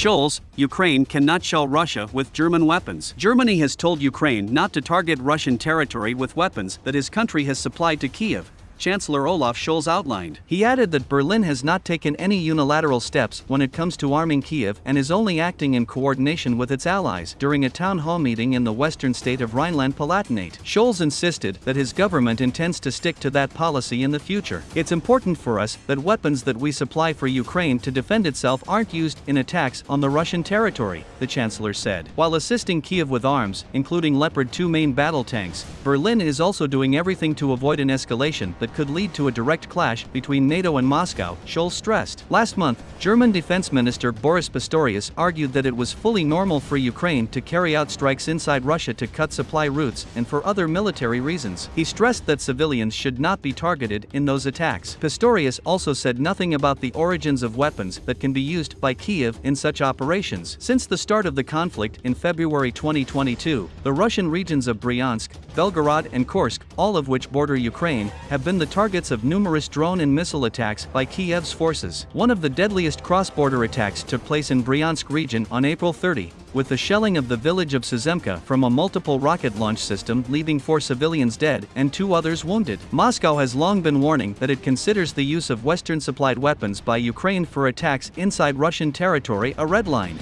Scholz, Ukraine cannot shell Russia with German weapons. Germany has told Ukraine not to target Russian territory with weapons that his country has supplied to Kiev, Chancellor Olaf Scholz outlined. He added that Berlin has not taken any unilateral steps when it comes to arming Kiev and is only acting in coordination with its allies. During a town hall meeting in the western state of Rhineland-Palatinate, Scholz insisted that his government intends to stick to that policy in the future. It's important for us that weapons that we supply for Ukraine to defend itself aren't used in attacks on the Russian territory, the chancellor said. While assisting Kiev with arms, including Leopard 2 main battle tanks, Berlin is also doing everything to avoid an escalation that could lead to a direct clash between NATO and Moscow, Scholz stressed. Last month, German Defense Minister Boris Pistorius argued that it was fully normal for Ukraine to carry out strikes inside Russia to cut supply routes and for other military reasons. He stressed that civilians should not be targeted in those attacks. Pistorius also said nothing about the origins of weapons that can be used by Kiev in such operations. Since the start of the conflict in February 2022, the Russian regions of Bryansk, Belgorod and Kursk, all of which border Ukraine, have been the targets of numerous drone and missile attacks by Kiev's forces. One of the deadliest cross-border attacks took place in Bryansk region on April 30, with the shelling of the village of Suzemka from a multiple rocket launch system leaving four civilians dead and two others wounded. Moscow has long been warning that it considers the use of Western-supplied weapons by Ukraine for attacks inside Russian territory a red line.